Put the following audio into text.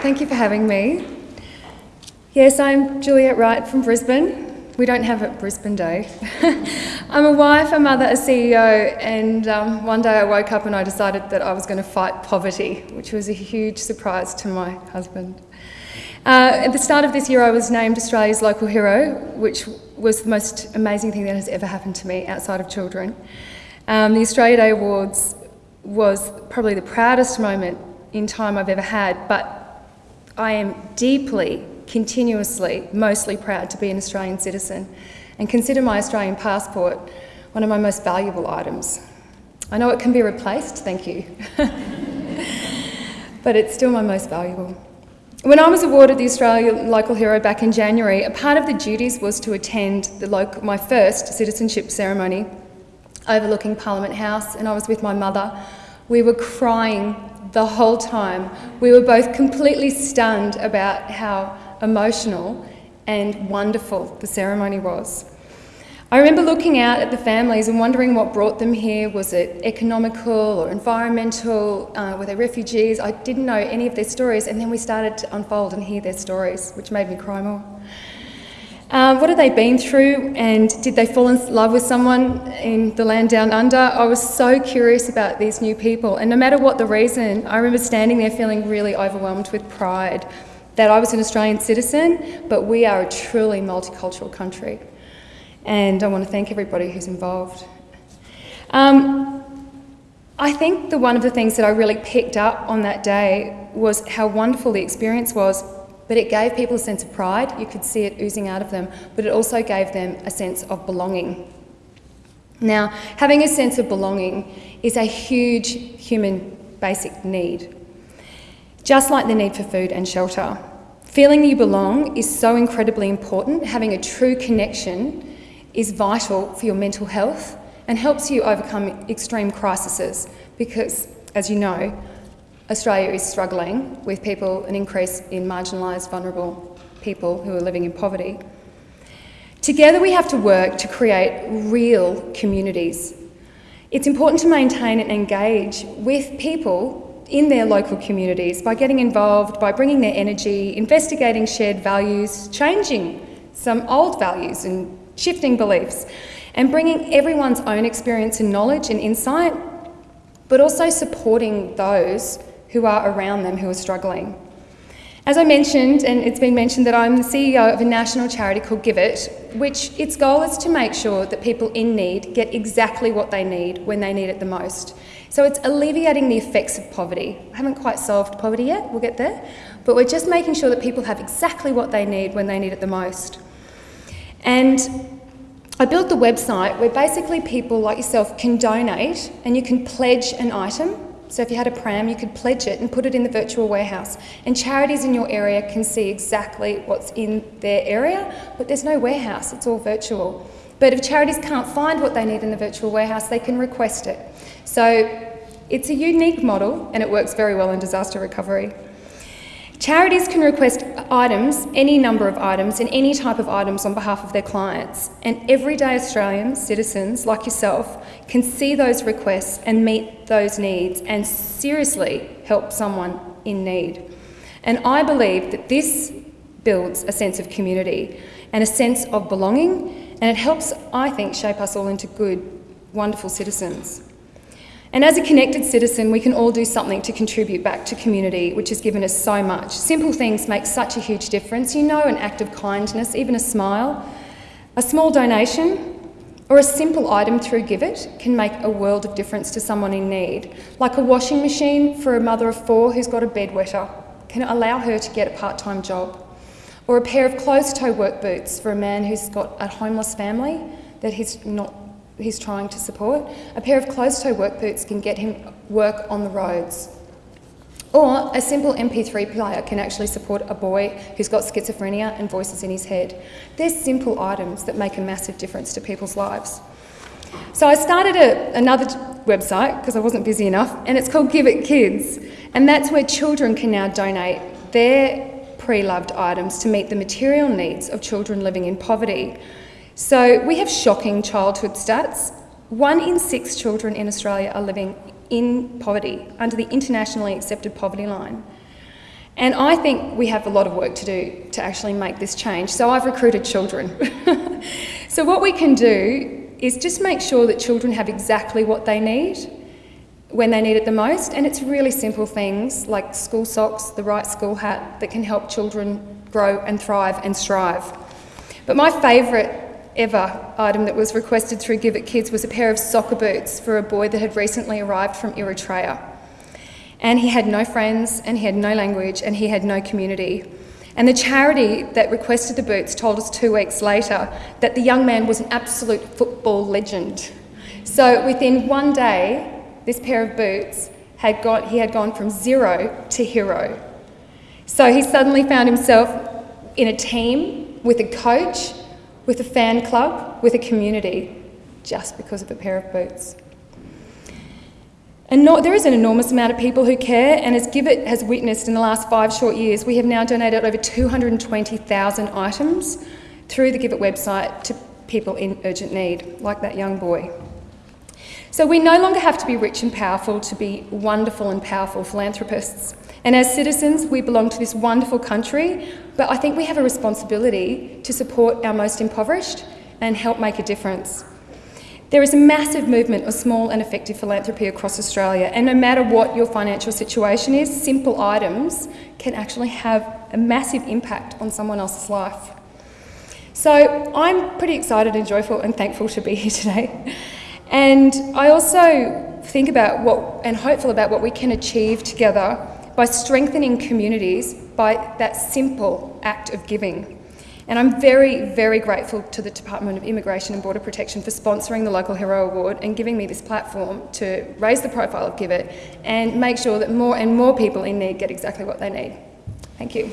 Thank you for having me. Yes, I'm Juliet Wright from Brisbane. We don't have a Brisbane Day. I'm a wife, a mother, a CEO, and um, one day I woke up and I decided that I was going to fight poverty, which was a huge surprise to my husband. Uh, at the start of this year, I was named Australia's local hero, which was the most amazing thing that has ever happened to me outside of children. Um, the Australia Day Awards was probably the proudest moment in time I've ever had, but I am deeply continuously mostly proud to be an Australian citizen and consider my Australian passport one of my most valuable items. I know it can be replaced, thank you, but it's still my most valuable. When I was awarded the Australia Local Hero back in January, a part of the duties was to attend the local, my first citizenship ceremony overlooking Parliament House, and I was with my mother. We were crying the whole time. We were both completely stunned about how emotional and wonderful the ceremony was. I remember looking out at the families and wondering what brought them here. Was it economical or environmental? Uh, were they refugees? I didn't know any of their stories, and then we started to unfold and hear their stories, which made me cry more. Um, what have they been through, and did they fall in love with someone in the land down under? I was so curious about these new people, and no matter what the reason, I remember standing there feeling really overwhelmed with pride that I was an Australian citizen, but we are a truly multicultural country. And I want to thank everybody who's involved. Um, I think the one of the things that I really picked up on that day was how wonderful the experience was, but it gave people a sense of pride. You could see it oozing out of them, but it also gave them a sense of belonging. Now, having a sense of belonging is a huge human basic need, just like the need for food and shelter. Feeling you belong is so incredibly important. Having a true connection is vital for your mental health and helps you overcome extreme crises because, as you know, Australia is struggling with people, an increase in marginalised, vulnerable people who are living in poverty. Together we have to work to create real communities. It's important to maintain and engage with people in their local communities by getting involved, by bringing their energy, investigating shared values, changing some old values and shifting beliefs, and bringing everyone's own experience and knowledge and insight, but also supporting those who are around them who are struggling. As I mentioned, and it's been mentioned that I'm the CEO of a national charity called GIVIT, which its goal is to make sure that people in need get exactly what they need when they need it the most. So it's alleviating the effects of poverty. I haven't quite solved poverty yet, we'll get there, but we're just making sure that people have exactly what they need when they need it the most. And I built the website where basically people like yourself can donate and you can pledge an item. So if you had a pram, you could pledge it and put it in the virtual warehouse. And charities in your area can see exactly what's in their area, but there's no warehouse, it's all virtual. But if charities can't find what they need in the virtual warehouse, they can request it. So it's a unique model and it works very well in disaster recovery. Charities can request items, any number of items, and any type of items on behalf of their clients. And everyday Australians, citizens like yourself, can see those requests and meet those needs and seriously help someone in need. And I believe that this builds a sense of community and a sense of belonging and it helps, I think, shape us all into good, wonderful citizens. And as a connected citizen, we can all do something to contribute back to community, which has given us so much. Simple things make such a huge difference. You know, an act of kindness, even a smile, a small donation, or a simple item through GIVIT can make a world of difference to someone in need. Like a washing machine for a mother of four who's got a bedwetter can allow her to get a part-time job or a pair of closed-toe work boots for a man who's got a homeless family that he's not he's trying to support. A pair of closed-toe work boots can get him work on the roads. Or a simple MP3 player can actually support a boy who's got schizophrenia and voices in his head. They're simple items that make a massive difference to people's lives. So I started a, another website because I wasn't busy enough, and it's called GIVIT Kids. And that's where children can now donate their pre-loved items to meet the material needs of children living in poverty. So we have shocking childhood stats. One in six children in Australia are living in poverty, under the internationally accepted poverty line. And I think we have a lot of work to do to actually make this change. So I've recruited children. so what we can do is just make sure that children have exactly what they need when they need it the most. And it's really simple things like school socks, the right school hat that can help children grow and thrive and strive. But my favourite ever item that was requested through GIVIT Kids was a pair of soccer boots for a boy that had recently arrived from Eritrea. And he had no friends, and he had no language, and he had no community. And the charity that requested the boots told us two weeks later that the young man was an absolute football legend. So within one day, this pair of boots had got, he had gone from zero to hero. So he suddenly found himself in a team with a coach, with a fan club, with a community, just because of a pair of boots. And no, there is an enormous amount of people who care, and as GIVIT has witnessed in the last five short years, we have now donated over 220,000 items through the GIVIT website to people in urgent need, like that young boy. So we no longer have to be rich and powerful to be wonderful and powerful philanthropists. And as citizens, we belong to this wonderful country, but I think we have a responsibility to support our most impoverished and help make a difference. There is a massive movement of small and effective philanthropy across Australia, and no matter what your financial situation is, simple items can actually have a massive impact on someone else's life. So I'm pretty excited and joyful and thankful to be here today. And I also think about what and hopeful about what we can achieve together by strengthening communities by that simple act of giving. And I'm very, very grateful to the Department of Immigration and Border Protection for sponsoring the Local Hero Award and giving me this platform to raise the profile of GIVIT and make sure that more and more people in need get exactly what they need. Thank you.